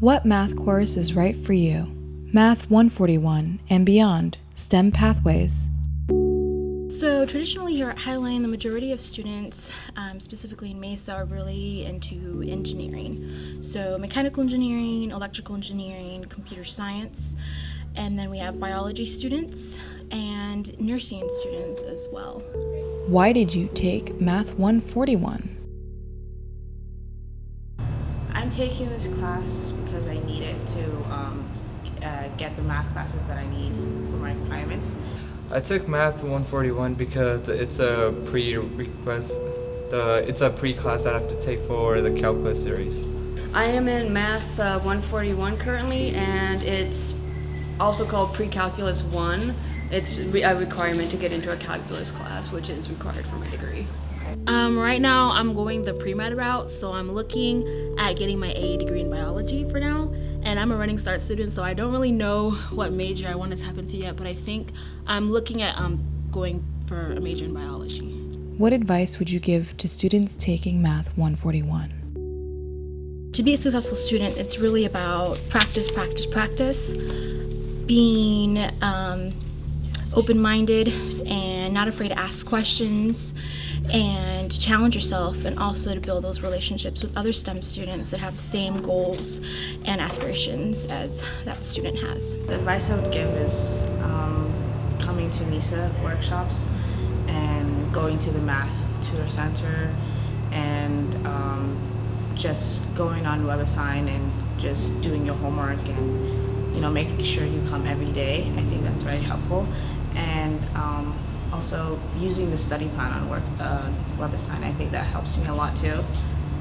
What math course is right for you? Math 141 and beyond, STEM pathways. So traditionally here at Highline, the majority of students, um, specifically in Mesa, are really into engineering. So mechanical engineering, electrical engineering, computer science, and then we have biology students and nursing students as well. Why did you take Math 141? I'm taking this class because I need it to um, uh, get the math classes that I need for my requirements. I took Math 141 because it's a pre-request, the it's a pre-class I have to take for the calculus series. I am in Math uh, 141 currently, and it's also called Pre-Calculus 1. It's re a requirement to get into a calculus class, which is required for my degree. Um, right now, I'm going the pre-med route, so I'm looking at getting my AA degree in biology for now. And I'm a running start student, so I don't really know what major I want to tap into yet, but I think I'm looking at um, going for a major in biology. What advice would you give to students taking Math 141? To be a successful student, it's really about practice, practice, practice, being um, open-minded and not afraid to ask questions and challenge yourself and also to build those relationships with other STEM students that have the same goals and aspirations as that student has. The advice I would give is um, coming to Mesa workshops and going to the math tutor center and um, just going on WebAssign and just doing your homework and you know making sure you come every day. I think that's very helpful and um, also using the study plan on work uh, WebAssign. I think that helps me a lot too,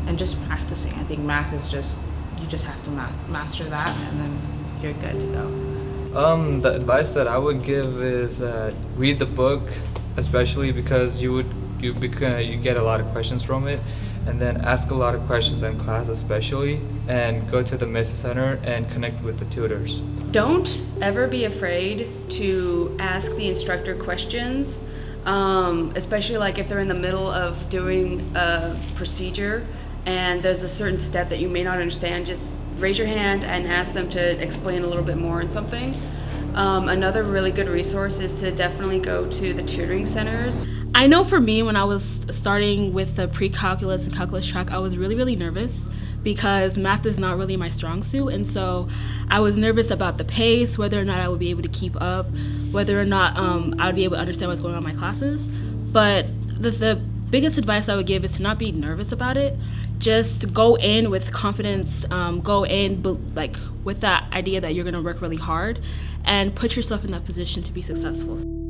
and just practicing. I think math is just you just have to math, master that, and then you're good to go. Um, the advice that I would give is uh, read the book, especially because you would you beca- you get a lot of questions from it, and then ask a lot of questions in class, especially, and go to the Mesa Center and connect with the tutors. Don't ever be afraid to ask the instructor questions, um, especially like if they're in the middle of doing a procedure and there's a certain step that you may not understand. Just raise your hand and ask them to explain a little bit more on something. Um, another really good resource is to definitely go to the tutoring centers. I know for me, when I was starting with the pre-calculus and calculus track, I was really, really nervous because math is not really my strong suit. And so I was nervous about the pace, whether or not I would be able to keep up, whether or not um, I would be able to understand what's going on in my classes. But the, the biggest advice I would give is to not be nervous about it. Just go in with confidence, um, go in like with that idea that you're gonna work really hard and put yourself in that position to be successful.